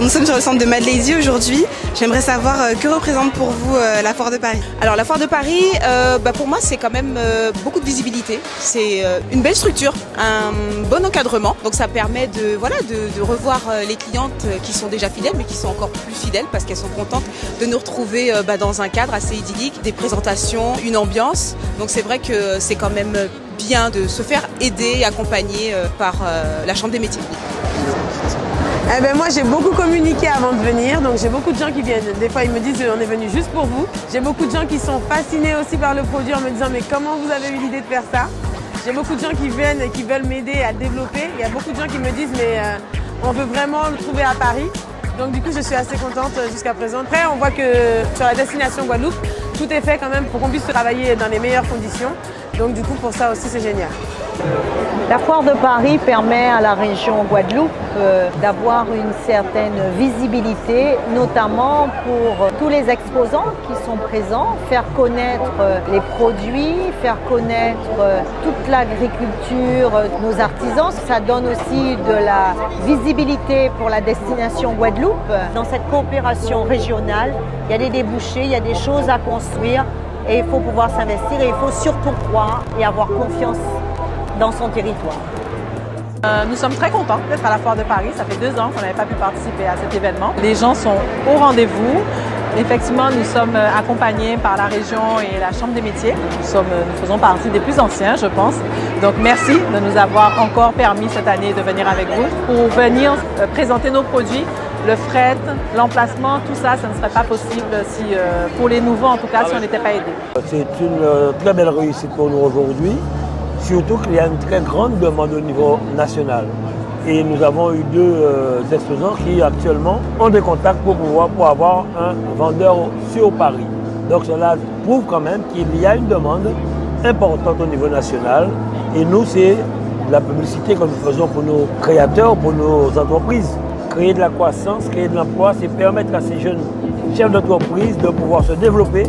nous sommes sur le centre de Madeleine aujourd'hui. J'aimerais savoir euh, que représente pour vous euh, la Foire de Paris? Alors la Foire de Paris, euh, bah, pour moi c'est quand même beaucoup de visibilité. C'est une belle structure, un bon encadrement. Donc ça permet de, voilà, de, revoir les clientes qui sont déjà fidèles mais qui sont encore plus fidèles parce qu'elles sont contentes de nous retrouver bah, dans un cadre assez idyllique, des présentations, une ambiance. Donc c'est vrai que c'est quand même bien de se faire aider et accompagner par la Chambre des métiers. Eh ben moi j'ai beaucoup communiqué avant de venir, donc j'ai beaucoup de gens qui viennent. Des fois ils me disent on est venu juste pour vous. J'ai beaucoup de gens qui sont fascinés aussi par le produit en me disant mais comment vous avez eu l'idée de faire ça? J'ai beaucoup de gens qui viennent et qui veulent m'aider à développer. Il y a beaucoup de gens qui me disent mais euh, on veut vraiment le trouver à Paris. Donc du coup je suis assez contente euh, jusqu'à présent. Après on voit que sur la destination Guadeloupe, tout est fait quand même pour qu'on puisse travailler dans les meilleures conditions. Donc du coup pour ça aussi c'est génial. La foire de Paris permet à la région Guadeloupe euh, d'avoir une certaine visibilité, notamment pour tous les exposants qui sont présents, faire connaître euh, les produits, faire connaître euh, toute l'agriculture, nos artisans. Ça donne aussi de la visibilité pour la destination Guadeloupe. Dans cette coopération régionale, il y a des débouchés, il y a des choses à construire et il faut pouvoir s'investir et il faut surtout croire et avoir confiance dans son territoire. Euh, nous sommes très contents d'être à la Foire de Paris. Ça fait deux ans qu'on n'avait pas pu participer à cet événement. Les gens sont au rendez-vous. Effectivement, nous sommes euh, accompagnés par la région et la Chambre des métiers. Nous, euh, nous faisons partie des plus anciens, je pense. Donc, merci de nous avoir encore permis cette année de venir avec vous pour venir présenter nos produits. Le fret, l'emplacement, tout ça, ça ne serait pas possible si, pour les nouveaux, en tout cas, si on n'était pas aidés. C'est une très belle réussite pour nous aujourd'hui. Surtout qu'il y a une très grande demande au niveau national. Et nous avons eu deux euh, exposants qui actuellement ont des contacts pour pouvoir pour avoir un vendeur sur Paris. Donc cela prouve quand même qu'il y a une demande importante au niveau national. Et nous, c'est la publicité que nous faisons pour nos créateurs, pour nos entreprises. Créer de la croissance, créer de l'emploi, c'est permettre à ces jeunes chefs d'entreprise de pouvoir se développer